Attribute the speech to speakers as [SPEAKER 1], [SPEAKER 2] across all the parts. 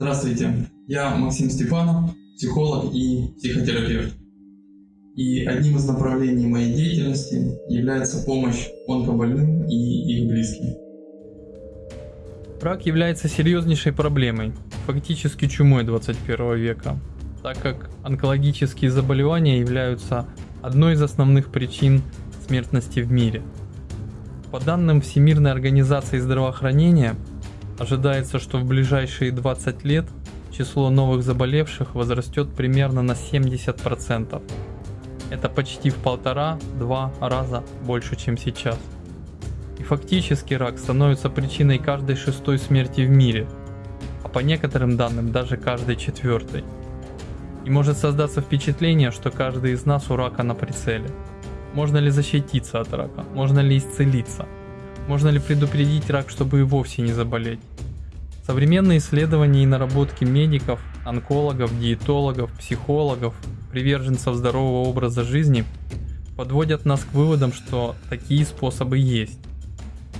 [SPEAKER 1] Здравствуйте, я Максим Степанов, психолог и психотерапевт. И одним из направлений моей деятельности является помощь онкобольным и их близким.
[SPEAKER 2] Рак является серьезнейшей проблемой, фактически чумой 21 века, так как онкологические заболевания являются одной из основных причин смертности в мире. По данным Всемирной организации здравоохранения, ожидается, что в ближайшие 20 лет число новых заболевших возрастет примерно на 70%. Это почти в полтора-два раза больше, чем сейчас. И фактически рак становится причиной каждой шестой смерти в мире, а по некоторым данным даже каждой четвертой. И может создаться впечатление, что каждый из нас у рака на прицеле. Можно ли защититься от рака? Можно ли исцелиться? Можно ли предупредить рак, чтобы и вовсе не заболеть? Современные исследования и наработки медиков, онкологов, диетологов, психологов, приверженцев здорового образа жизни подводят нас к выводам, что такие способы есть.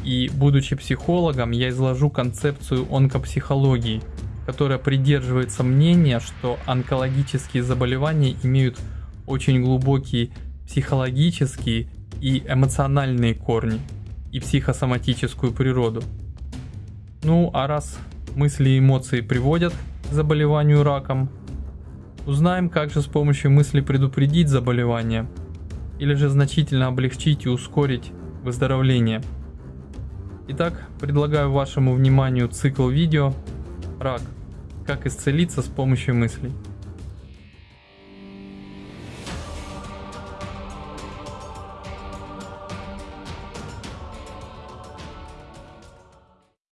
[SPEAKER 2] И будучи психологом, я изложу концепцию онкопсихологии, которая придерживается мнения, что онкологические заболевания имеют очень глубокие психологические и эмоциональные корни и психосоматическую природу. Ну а раз мысли и эмоции приводят к заболеванию раком, узнаем, как же с помощью мысли предупредить заболевание или же значительно облегчить и ускорить выздоровление. Итак, предлагаю вашему вниманию цикл видео «Рак. Как исцелиться с помощью мыслей».